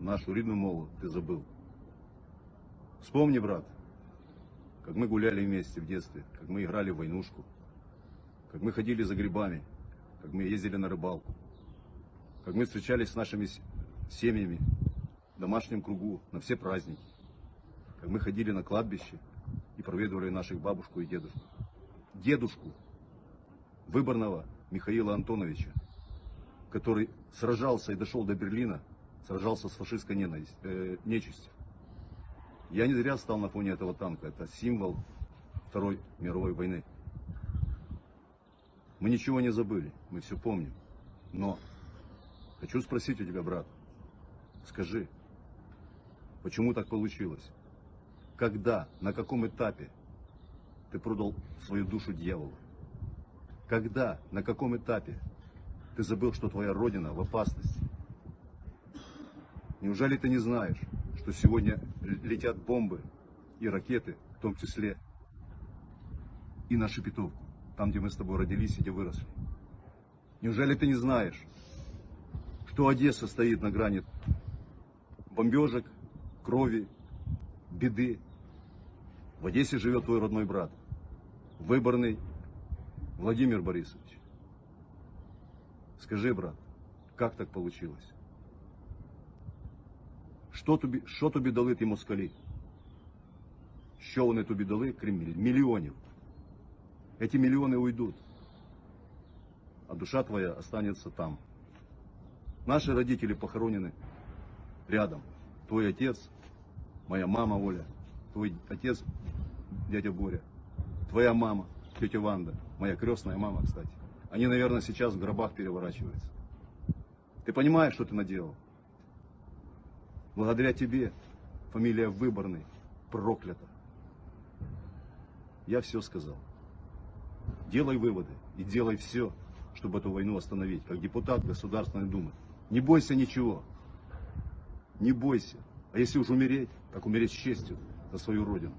нашу рідну мову ты забыл. Вспомни, брат, как мы гуляли вместе в детстве, как мы играли в войнушку, как мы ходили за грибами, как мы ездили на рыбалку, как мы встречались с нашими семьями в домашнем кругу на все праздники, как мы ходили на кладбище и проведывали наших бабушку и дедушку. Дедушку выборного Михаила Антоновича, который сражался и дошел до Берлина, сражался с фашистской ненависть- э, нечистью. Я не зря стал на фоне этого танка. Это символ Второй мировой войны. Мы ничего не забыли, мы все помним. Но хочу спросить у тебя, брат, скажи, почему так получилось? Когда, на каком этапе ты продал свою душу дьяволу? Когда, на каком этапе ты забыл, что твоя родина в опасности? Неужели ты не знаешь, что сегодня летят бомбы и ракеты, в том числе и на Шепетовку, там, где мы с тобой родились и где выросли? Неужели ты не знаешь, что Одесса стоит на грани бомбежек, крови, беды? В Одессе живет твой родной брат, выборный Владимир Борисович. Скажи, брат, как так получилось? Що тобі, що тобі дали ті москалі? Що вони тобі дали, крім міль- мільйонів? Эти миллионы уйдут, а душа твоя останется там. Наши родители похоронены рядом. Твой отец, моя мама Оля, твой отец, дядя Боря, твоя мама, тетя Ванда, моя крестная мама, кстати. Они, наверное, сейчас в гробах переворачиваются. Ты понимаешь, что ты наделал? Благодаря тебе фамилия Выборный проклята. Я все сказал. Делай выводы и делай все, чтобы эту войну остановить, как депутат Государственной Думы. Не бойся ничего. Не бойся. А если уж умереть, так умереть с честью за свою родину.